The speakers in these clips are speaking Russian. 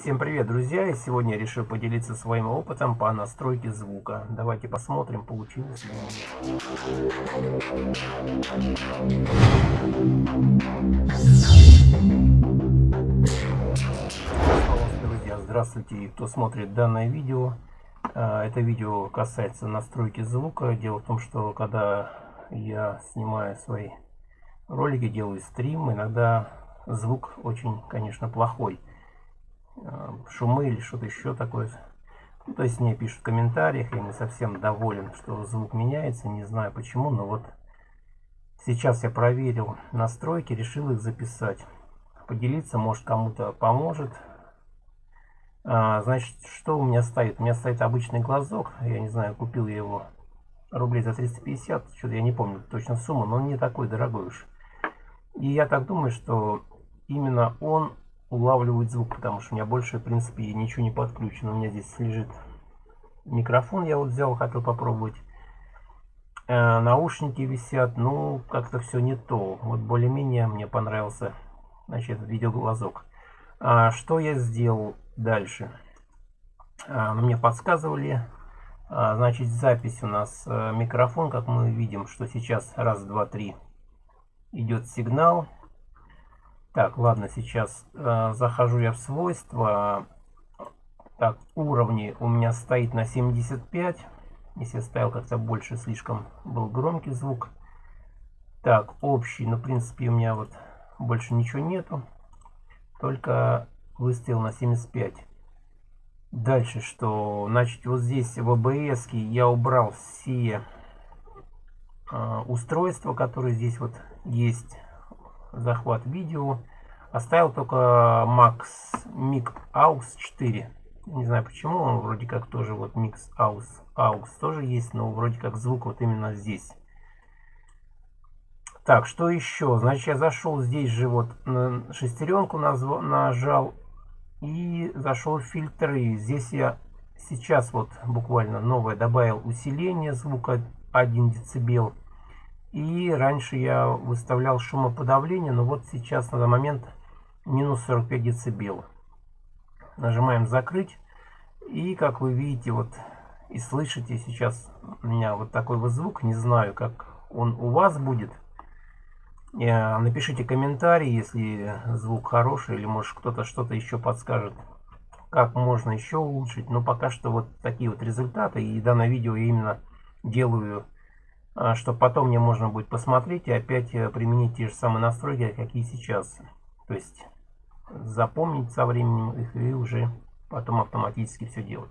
Всем привет, друзья! И сегодня я решил поделиться своим опытом по настройке звука. Давайте посмотрим, получилось ли. Друзья, здравствуйте, кто смотрит данное видео. А, это видео касается настройки звука. Дело в том, что когда я снимаю свои ролики, делаю стрим, иногда звук очень, конечно, плохой. Э, шумы или что-то еще такое. Ну, то есть мне пишут в комментариях, я не совсем доволен, что звук меняется, не знаю почему, но вот сейчас я проверил настройки, решил их записать. Поделиться, может кому-то поможет. А, значит, что у меня стоит? У меня стоит обычный глазок, я не знаю, купил я его рублей за 350, что-то я не помню точно сумму, но он не такой дорогой уж. И я так думаю, что именно он улавливает звук, потому что у меня больше, в принципе, ничего не подключено. У меня здесь лежит микрофон, я вот взял, хотел попробовать. Э, наушники висят, ну, как-то все не то. Вот более-менее мне понравился, значит, видеоглазок. А, что я сделал дальше? А, мне подсказывали, а, значит, запись у нас а, микрофон, как мы видим, что сейчас раз, два, три идет сигнал. Так, ладно, сейчас э, захожу я в свойства. Так, уровни у меня стоит на 75. Если я ставил как-то больше, слишком был громкий звук. Так, общий, ну, в принципе, у меня вот больше ничего нету. Только выставил на 75. Дальше что? Значит, вот здесь в OBS я убрал все э, устройства, которые здесь вот есть захват видео. Оставил только Max Mic AUX 4. Не знаю почему, он вроде как тоже вот Mix AUX, AUX тоже есть, но вроде как звук вот именно здесь. Так, что еще? Значит, я зашел здесь же вот на шестеренку нажал и зашел в фильтры. Здесь я сейчас вот буквально новое добавил усиление звука 1 децибел. И раньше я выставлял шумоподавление, но вот сейчас на данный момент минус 45 децибел. Нажимаем закрыть. И как вы видите, вот и слышите сейчас у меня вот такой вот звук. Не знаю, как он у вас будет. Э, напишите комментарий, если звук хороший, или может кто-то что-то еще подскажет, как можно еще улучшить. Но пока что вот такие вот результаты. И данное видео я именно делаю чтобы потом мне можно будет посмотреть и опять э, применить те же самые настройки, какие сейчас. То есть запомнить со временем их и уже потом автоматически все делать.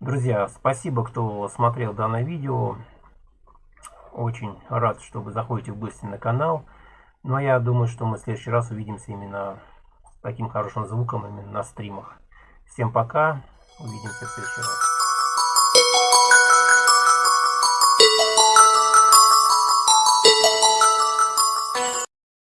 Друзья, спасибо, кто смотрел данное видео. Очень рад, что вы заходите в гости на канал. Ну а я думаю, что мы в следующий раз увидимся именно с таким хорошим звуком именно на стримах. Всем пока, увидимся в следующий раз.